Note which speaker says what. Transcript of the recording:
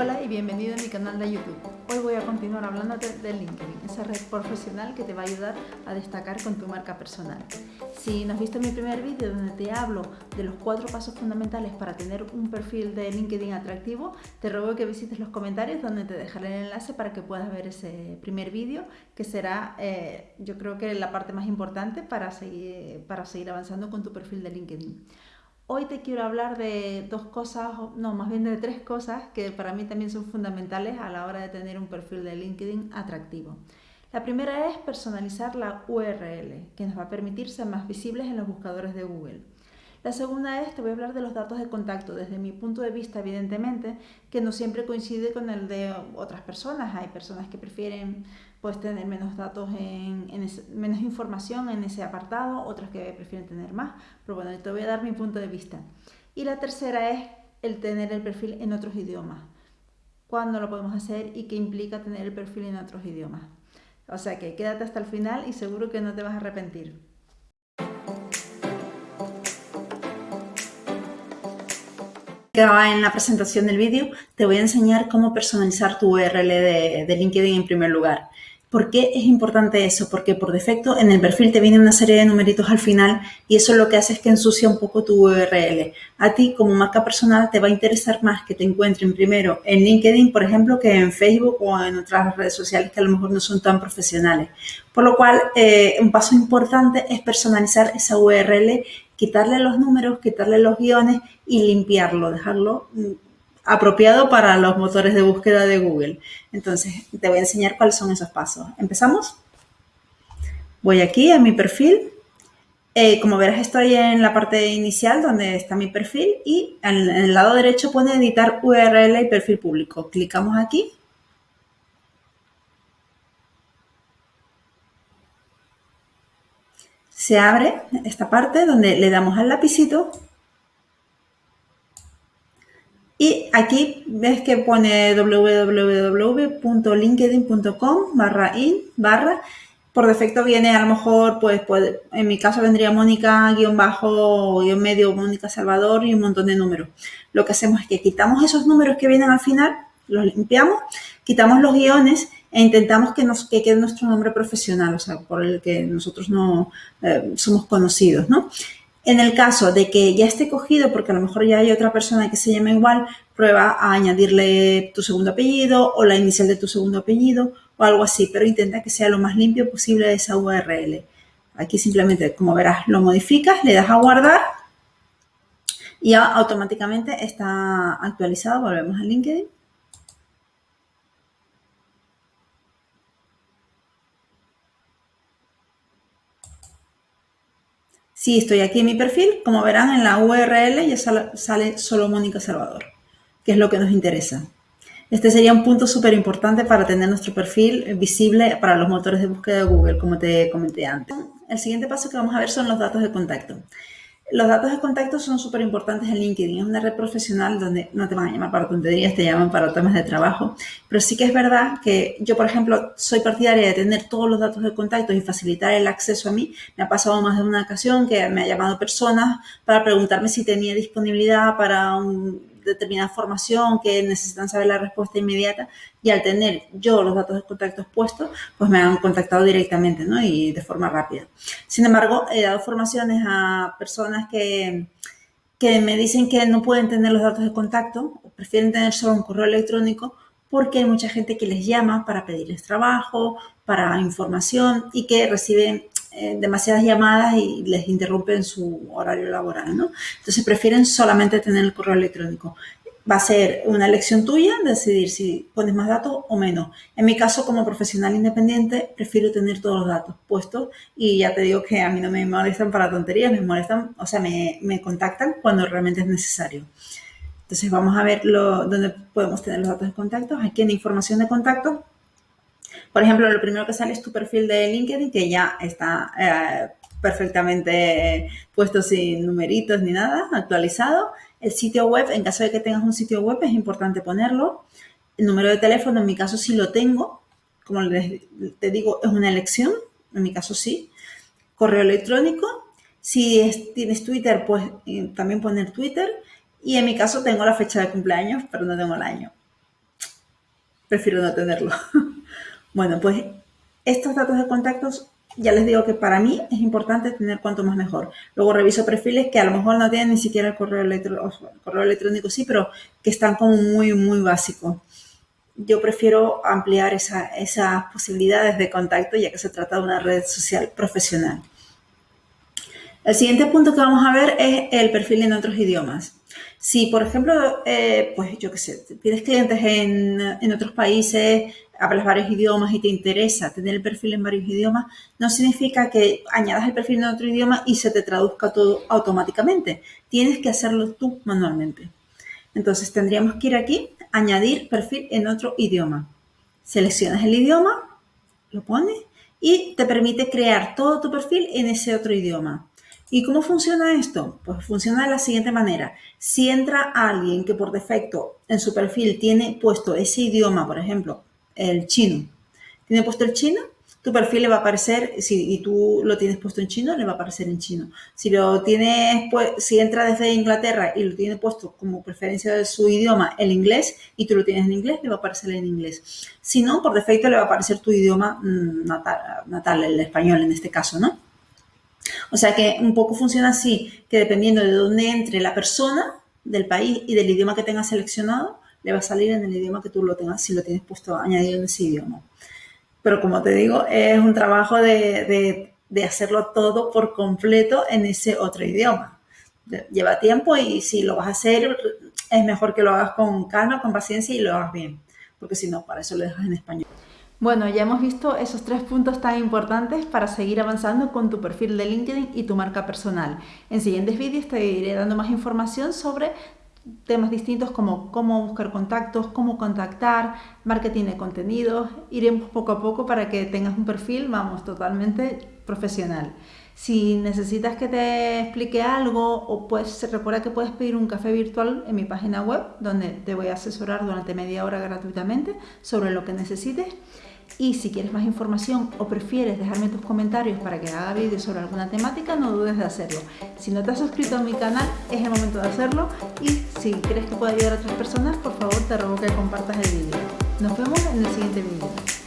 Speaker 1: Hola y bienvenido a mi canal de YouTube. Hoy voy a continuar hablándote de LinkedIn, esa red profesional que te va a ayudar a destacar con tu marca personal. Si no has visto mi primer vídeo donde te hablo de los cuatro pasos fundamentales para tener un perfil de LinkedIn atractivo, te ruego que visites los comentarios donde te dejaré el enlace para que puedas ver ese primer vídeo que será eh, yo creo que la parte más importante para seguir, para seguir avanzando con tu perfil de LinkedIn. Hoy te quiero hablar de dos cosas, no, más bien de tres cosas que para mí también son fundamentales a la hora de tener un perfil de LinkedIn atractivo. La primera es personalizar la URL, que nos va a permitir ser más visibles en los buscadores de Google. La segunda es, te voy a hablar de los datos de contacto, desde mi punto de vista, evidentemente, que no siempre coincide con el de otras personas. Hay personas que prefieren pues, tener menos datos, en, menos información en ese apartado, otras que prefieren tener más, pero bueno, te voy a dar mi punto de vista. Y la tercera es el tener el perfil en otros idiomas. ¿Cuándo lo podemos hacer y qué implica tener el perfil en otros idiomas? O sea que quédate hasta el final y seguro que no te vas a arrepentir. en la presentación del vídeo, te voy a enseñar cómo personalizar tu URL de, de LinkedIn en primer lugar. ¿Por qué es importante eso? Porque por defecto en el perfil te viene una serie de numeritos al final y eso lo que hace es que ensucia un poco tu URL. A ti como marca personal te va a interesar más que te encuentren primero en LinkedIn, por ejemplo, que en Facebook o en otras redes sociales que a lo mejor no son tan profesionales. Por lo cual, eh, un paso importante es personalizar esa URL, quitarle los números, quitarle los guiones y limpiarlo, dejarlo mm, apropiado para los motores de búsqueda de Google. Entonces, te voy a enseñar cuáles son esos pasos. ¿Empezamos? Voy aquí a mi perfil. Eh, como verás, estoy en la parte inicial donde está mi perfil y en, el lado derecho pone editar URL y perfil público. Clicamos aquí. Se abre esta parte donde le damos al lapicito y aquí ves que pone www.linkedin.com barra in barra. Por defecto viene a lo mejor, pues, pues en mi caso vendría Mónica guion bajo guion medio Mónica Salvador y un montón de números. Lo que hacemos es que quitamos esos números que vienen al final, los limpiamos, quitamos los guiones e intentamos que, nos, que quede nuestro nombre profesional, o sea, por el que nosotros no eh, somos conocidos, ¿no? En el caso de que ya esté cogido, porque a lo mejor ya hay otra persona que se llama igual, prueba a añadirle tu segundo apellido o la inicial de tu segundo apellido o algo así, pero intenta que sea lo más limpio posible esa URL. Aquí simplemente, como verás, lo modificas, le das a guardar y automáticamente está actualizado. Volvemos a LinkedIn. Si estoy aquí en mi perfil, como verán en la URL ya sale solo Mónica Salvador, que es lo que nos interesa. Este sería un punto súper importante para tener nuestro perfil visible para los motores de búsqueda de Google, como te comenté antes. El siguiente paso que vamos a ver son los datos de contacto. Los datos de contacto son súper importantes en LinkedIn. Es una red profesional donde no te van a llamar para tonterías, te llaman para temas de trabajo. Pero sí que es verdad que yo, por ejemplo, soy partidaria de tener todos los datos de contacto y facilitar el acceso a mí. Me ha pasado más de una ocasión que me ha llamado personas para preguntarme si tenía disponibilidad para un determinada formación que necesitan saber la respuesta inmediata y al tener yo los datos de contactos puestos, pues me han contactado directamente ¿no? y de forma rápida. Sin embargo, he dado formaciones a personas que, que me dicen que no pueden tener los datos de contacto, prefieren tener solo un correo electrónico porque hay mucha gente que les llama para pedirles trabajo, para información y que reciben eh, demasiadas llamadas y les interrumpen su horario laboral, ¿no? Entonces prefieren solamente tener el correo electrónico. Va a ser una elección tuya decidir si pones más datos o menos. En mi caso, como profesional independiente, prefiero tener todos los datos puestos y ya te digo que a mí no me molestan para tonterías, me molestan, o sea, me, me contactan cuando realmente es necesario. Entonces vamos a ver lo, dónde podemos tener los datos de contacto. Aquí en información de contacto por ejemplo, lo primero que sale es tu perfil de LinkedIn, que ya está eh, perfectamente puesto sin numeritos ni nada, actualizado. El sitio web, en caso de que tengas un sitio web, es importante ponerlo. El número de teléfono, en mi caso sí lo tengo. Como te digo, es una elección. En mi caso sí. Correo electrónico. Si tienes Twitter, pues eh, también poner Twitter. Y en mi caso tengo la fecha de cumpleaños, pero no tengo el año. prefiero no tenerlo. bueno, pues estos datos de contactos ya les digo que para mí es importante tener cuanto más mejor. Luego reviso perfiles que a lo mejor no tienen ni siquiera el correo, electrónico, correo electrónico sí, pero que están como muy, muy básicos. Yo prefiero ampliar esas posibilidades de contacto ya que se trata de una red social profesional. El siguiente punto que vamos a ver es el perfil en otros idiomas. Si, por ejemplo, eh, pues yo qué sé, tienes clientes en, en, otros países, hablas varios idiomas y te interesa tener el perfil en varios idiomas, no significa que añadas el perfil en otro idioma y se te traduzca todo automáticamente. Tienes que hacerlo tú manualmente. Entonces tendríamos que ir aquí, añadir perfil en otro idioma. Seleccionas el idioma, lo pones y te permite crear todo tu perfil en ese otro idioma. ¿Y cómo funciona esto? Pues funciona de la siguiente manera. Si entra alguien que por defecto en su perfil tiene puesto ese idioma, por ejemplo, el chino, tiene puesto el chino, tu perfil le va a aparecer, si y tú lo tienes puesto en chino, le va a aparecer en chino. Si lo tienes, pues, si entra desde Inglaterra y lo tiene puesto como preferencia de su idioma el inglés y tú lo tienes en inglés, le va a aparecer en inglés. Si no, por defecto le va a aparecer tu idioma mm, natal, natal el español en este caso, ¿no? O sea que un poco funciona así, que dependiendo de dónde entre la persona, del país y del idioma que tengas seleccionado, le va a salir en el idioma que tú lo tengas, si lo tienes puesto añadido en ese idioma. Pero como te digo, es un trabajo de, hacerlo todo por completo en ese otro idioma. Lleva tiempo y si lo vas a hacer, es mejor que lo hagas con calma, con paciencia y lo hagas bien, porque si no, para eso lo dejas en español.
Speaker 2: Bueno, ya hemos visto esos tres puntos tan importantes para seguir avanzando con tu perfil de LinkedIn y tu marca personal. En siguientes vídeos te iré dando más información sobre temas distintos como cómo buscar contactos, cómo contactar, marketing de contenidos. Iremos poco a poco para que tengas un perfil, vamos, totalmente profesional. Si necesitas que te explique algo o pues recuerda que puedes pedir un café virtual en mi página web donde te voy a asesorar durante media hora gratuitamente sobre lo que necesites. Y si quieres más información o prefieres dejarme tus comentarios para que haga vídeos sobre alguna temática, no dudes de hacerlo. Si no te has suscrito a mi canal, es el momento de hacerlo. Y si crees que puede ayudar a otras personas, por favor te ruego que compartas el vídeo. Nos vemos en el siguiente vídeo.